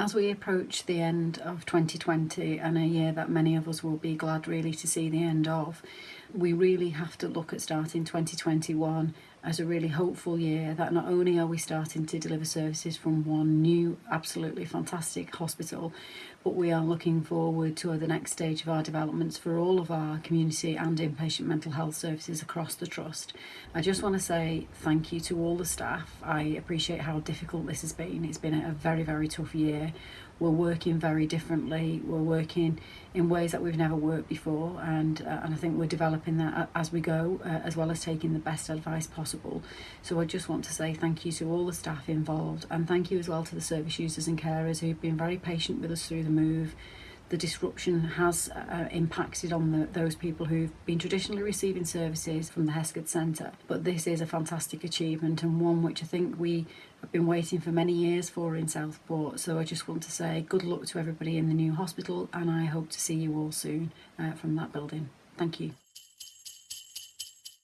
As we approach the end of 2020 and a year that many of us will be glad really to see the end of, we really have to look at starting 2021 as a really hopeful year that not only are we starting to deliver services from one new absolutely fantastic hospital but we are looking forward to the next stage of our developments for all of our community and inpatient mental health services across the trust. I just want to say thank you to all the staff. I appreciate how difficult this has been. It's been a very very tough year. We're working very differently. We're working in ways that we've never worked before and uh, and I think we're developing that as we go uh, as well as taking the best advice possible so I just want to say thank you to all the staff involved and thank you as well to the service users and carers who've been very patient with us through the move the disruption has uh, impacted on the, those people who've been traditionally receiving services from the Hesketh Centre. But this is a fantastic achievement and one which I think we have been waiting for many years for in Southport. So I just want to say good luck to everybody in the new hospital and I hope to see you all soon uh, from that building. Thank you.